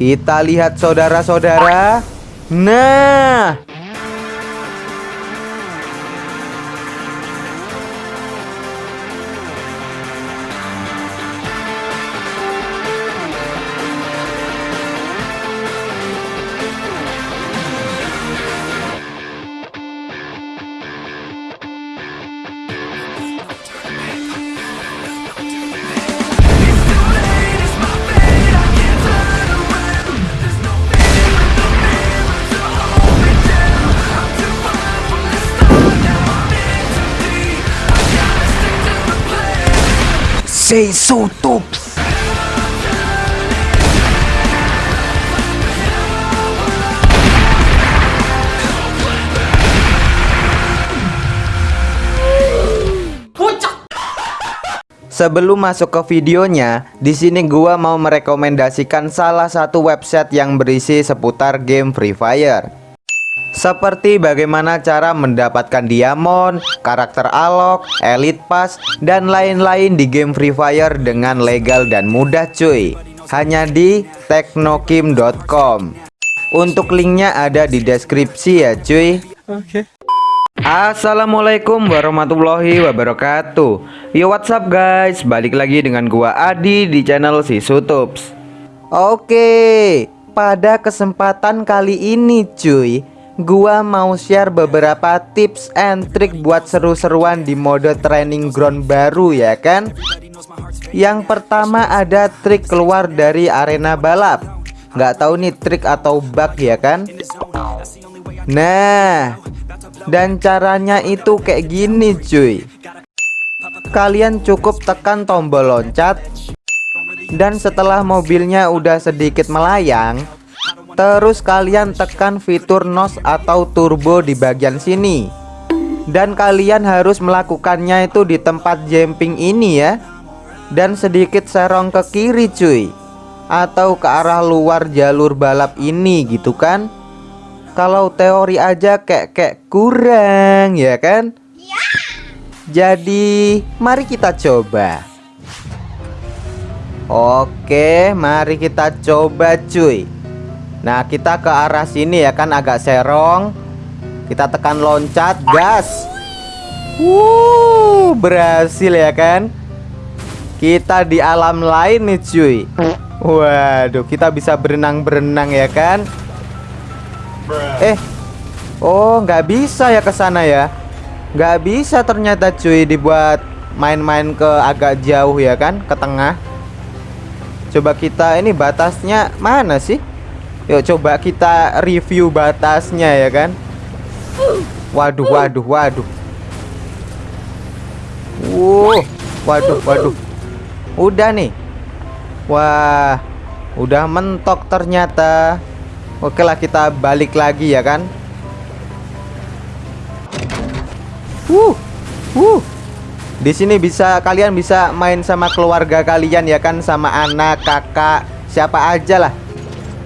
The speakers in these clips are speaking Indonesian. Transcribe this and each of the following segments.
Kita lihat saudara-saudara. Nah, say so tops. Sebelum masuk ke videonya, di sini gua mau merekomendasikan salah satu website yang berisi seputar game Free Fire. Seperti bagaimana cara mendapatkan diamond, karakter alok, elite pass, dan lain-lain di game Free Fire dengan legal dan mudah cuy. Hanya di teknokim.com Untuk linknya ada di deskripsi ya cuy. Oke. Assalamualaikum warahmatullahi wabarakatuh. Yo what's up guys? Balik lagi dengan gua Adi di channel si Sutups Oke Pada kesempatan kali ini cuy Gua mau share beberapa tips and trick buat seru-seruan di mode training ground baru ya kan? Yang pertama ada trik keluar dari arena balap. Nggak tahu nih trik atau bug ya kan? Nah dan caranya itu kayak gini cuy. Kalian cukup tekan tombol loncat. Dan setelah mobilnya udah sedikit melayang Terus kalian tekan fitur NOS atau turbo di bagian sini. Dan kalian harus melakukannya itu di tempat jumping ini ya. Dan sedikit serong ke kiri cuy. Atau ke arah luar jalur balap ini gitu kan. Kalau teori aja kayak kayak kurang ya kan? Jadi mari kita coba. Oke mari kita coba cuy Nah kita ke arah sini ya kan agak serong Kita tekan loncat gas Wuh berhasil ya kan Kita di alam lain nih cuy Waduh kita bisa berenang-berenang ya kan Eh, oh nggak bisa ya ke sana ya? Nggak bisa ternyata cuy dibuat main-main ke agak jauh ya kan, ke tengah. Coba kita ini batasnya mana sih? Yuk coba kita review batasnya ya kan. Waduh, waduh, waduh. Wuh, waduh, waduh. Udah nih. Wah, udah mentok ternyata. Oke lah kita balik lagi ya kan Wuh Wuh di sini bisa kalian bisa main sama keluarga kalian ya kan sama anak, kakak, siapa aja lah.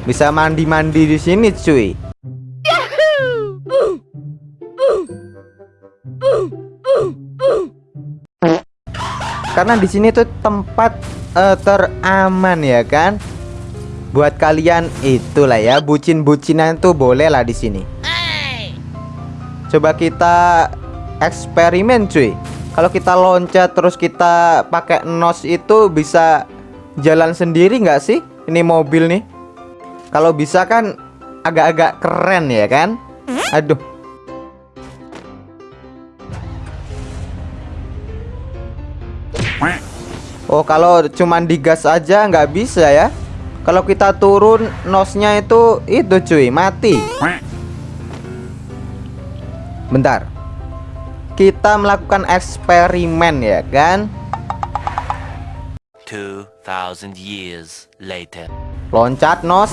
Bisa mandi-mandi di sini cuy. Karena di sini tuh tempat uh, teraman ya kan buat kalian itulah ya bucin-bucinan tuh boleh lah di sini. Coba kita eksperimen cuy. Kalau kita loncat terus kita pakai nos itu bisa jalan sendiri nggak sih? Ini mobil nih. Kalau bisa kan agak-agak keren ya kan? Aduh. Oh kalau cuman digas aja nggak bisa ya? Kalau kita turun nosnya itu itu cuy mati. Bentar. Kita melakukan eksperimen ya kan? 2000 years later. Loncat nos.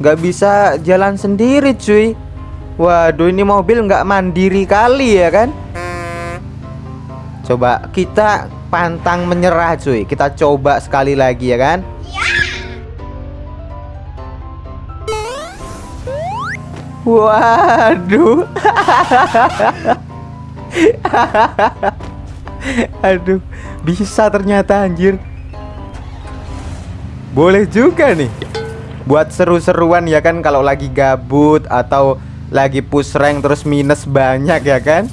Gak bisa jalan sendiri cuy. Waduh ini mobil nggak mandiri kali ya kan? Coba kita pantang menyerah cuy. Kita coba sekali lagi ya kan? Waduh. Aduh, bisa ternyata anjir. Boleh juga nih. buat seru-seruan ya kan kalau lagi gabut atau lagi push rank terus minus banyak ya kan?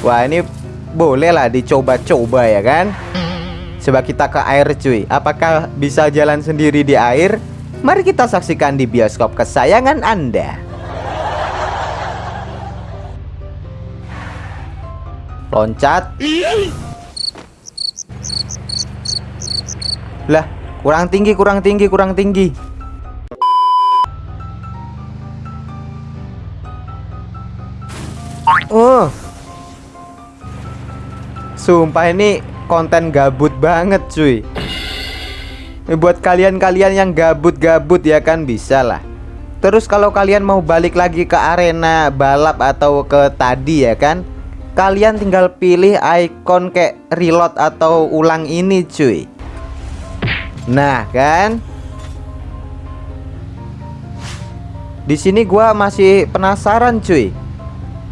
Wah ini boleh lah dicoba-coba ya kan? Coba kita ke air cuy. Apakah bisa jalan sendiri di air? Mari kita saksikan di bioskop kesayangan anda. Loncat. Lah kurang tinggi kurang tinggi kurang tinggi. Oh. Sumpah ini konten gabut banget cuy. Ini Buat kalian-kalian yang gabut-gabut ya kan? Bisa lah. Terus kalau kalian mau balik lagi ke arena balap atau ke tadi ya kan? Kalian tinggal pilih icon kayak reload atau ulang ini cuy Nah kan? Di sini gua masih penasaran cuy.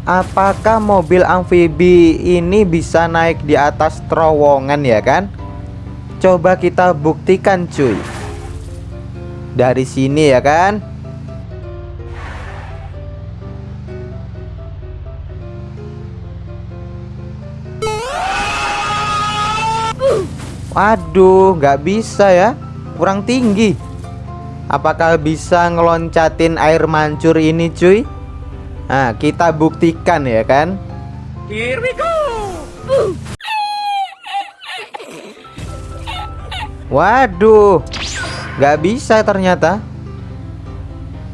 Apakah mobil amfibi ini bisa naik di atas terowongan ya kan? Coba kita buktikan cuy. Dari sini ya kan Waduh nggak bisa ya Kurang tinggi Apakah bisa ngeloncatin air mancur ini cuy? Nah, kita buktikan ya kan? Here we go! Waduh, nggak bisa ternyata.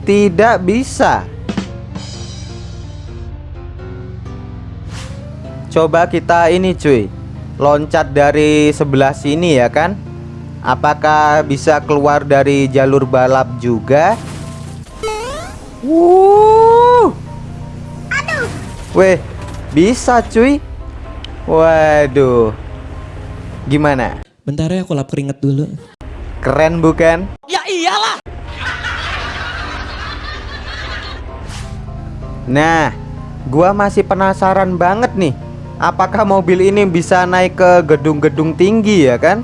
Tidak bisa. Coba kita ini cuy, loncat dari sebelah sini ya kan? Apakah bisa keluar dari jalur balap juga? Wuh. Weh, bisa cuy. Waduh. Gimana? Bentar ya aku lap keringet dulu. Keren bukan? Ya iyalah! Nah, gua masih penasaran banget nih. Apakah mobil ini bisa naik ke gedung-gedung tinggi ya kan?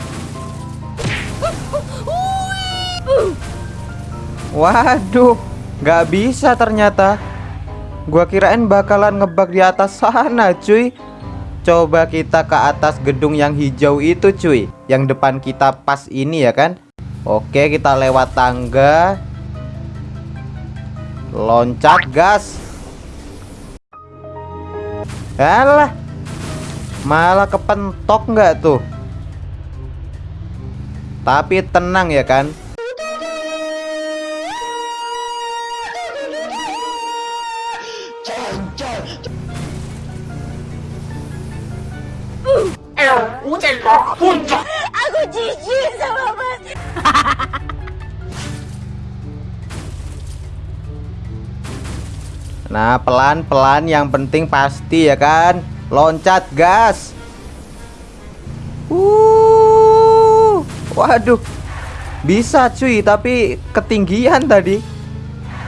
Waduh, nggak bisa ternyata. Gua kirain bakalan ngebak di atas sana, cuy. Coba kita ke atas gedung yang hijau itu, cuy. Yang depan kita pas ini ya kan? Oke, kita lewat tangga. Loncat gas. Alah. Malah kepentok nggak tuh? Tapi tenang ya kan? Aku jijik sama mas. Nah, pelan-pelan yang penting pasti ya kan? Loncat gas. Uh. Waduh. Bisa cuy, tapi ketinggian tadi.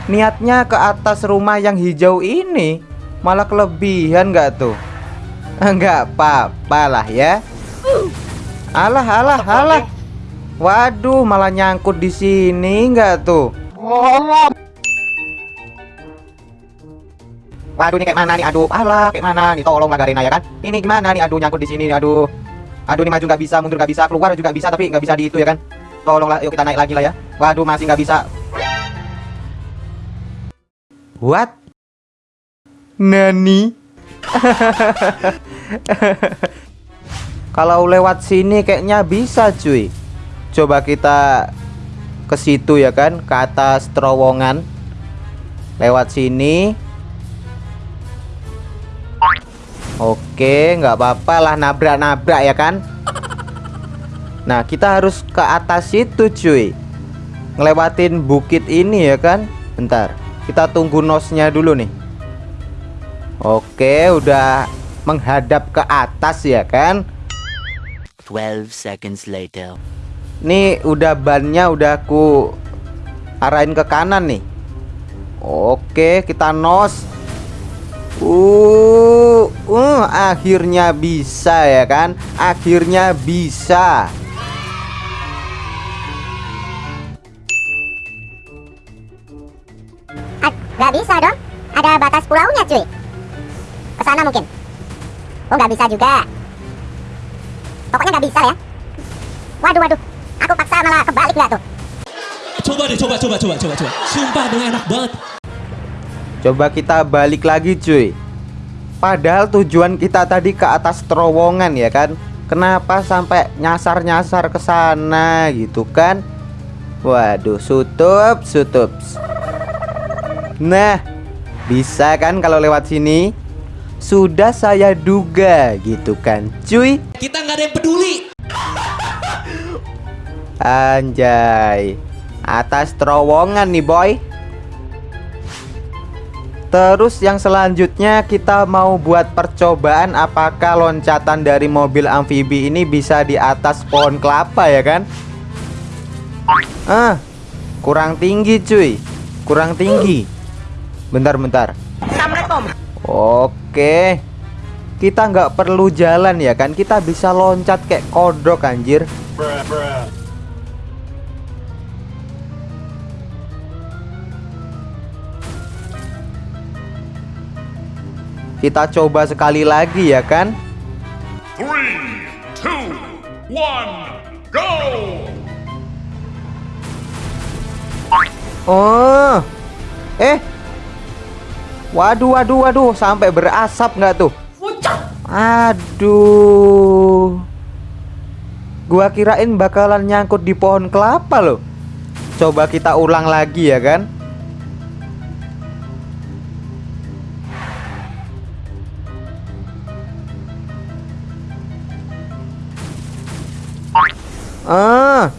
Niatnya ke atas rumah yang hijau ini, malah kelebihan nggak tuh? Enggak apa-apa lah ya. Alah, alah, alah. Waduh, malah nyangkut di sini nggak tuh? Waduh ini kayak mana nih? Aduh, alah kayak mana nih? Tolong Garena ya kan? Ini gimana nih? Aduh nyangkut di sini. Aduh, aduh ini maju nggak bisa, mundur nggak bisa, keluar juga bisa, tapi nggak bisa di itu ya kan? Tolonglah, yuk kita naik lagi lah ya. Waduh masih nggak bisa. What? Nani? Kalau lewat sini kayaknya bisa cuy. Coba kita ke situ ya kan, ke atas terowongan. Lewat sini. Oke, nggak apa-apa lah nabrak-nabrak ya kan. Nah, kita harus ke atas itu cuy. Ngelewatin bukit ini ya kan. Bentar, kita tunggu nosnya dulu nih. Oke, udah menghadap ke atas ya kan. 12 seconds later. Nih udah bannya udah aku arahin ke kanan nih. Oke, kita nos. Uh, uh, akhirnya bisa ya kan? Akhirnya bisa. Nggak bisa dong. Ada batas pulaunya cuy. Ke sana mungkin. Oh nggak bisa juga. Pokoknya nggak bisa ya. Waduh waduh. Aku paksa malah kebalik nggak tuh. Coba deh, coba, coba, coba, coba, coba. Sumpah dong enak banget. Coba kita balik lagi cuy Padahal tujuan kita tadi ke atas terowongan ya kan? Kenapa sampai nyasar-nyasar ke sana gitu kan? Waduh sutup sutup Nah bisa kan kalau lewat sini? Sudah saya duga gitu kan? Cuy. Kita nggak ada yang peduli. Anjay. Atas terowongan nih boy Terus yang selanjutnya kita mau buat percobaan apakah loncatan dari mobil amfibi ini bisa di atas pohon kelapa ya kan? Ah, kurang tinggi cuy, kurang tinggi. Bentar bentar. Assalamualaikum. Oke, kita nggak perlu jalan ya kan? Kita bisa loncat kayak kodok anjir. Kita coba sekali lagi ya kan? Three, two, one, go! Oh, eh, waduh, waduh, waduh, sampai berasap nggak tuh? Aduh, gua kirain bakalan nyangkut di pohon kelapa loh. Coba kita ulang lagi ya kan? Ah,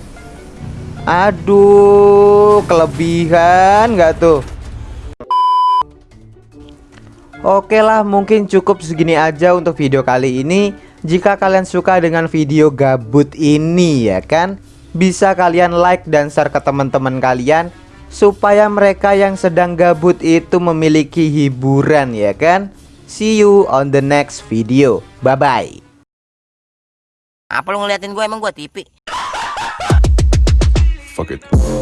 Aduh, kelebihan nggak tuh? Oke lah, mungkin cukup segini aja untuk video kali ini. Jika kalian suka dengan video gabut ini ya kan, bisa kalian like dan share ke teman-teman kalian supaya mereka yang sedang gabut itu memiliki hiburan ya kan. See you on the next video. Bye bye. Apa lu ngeliatin gue emang gue tipi? Fuck it.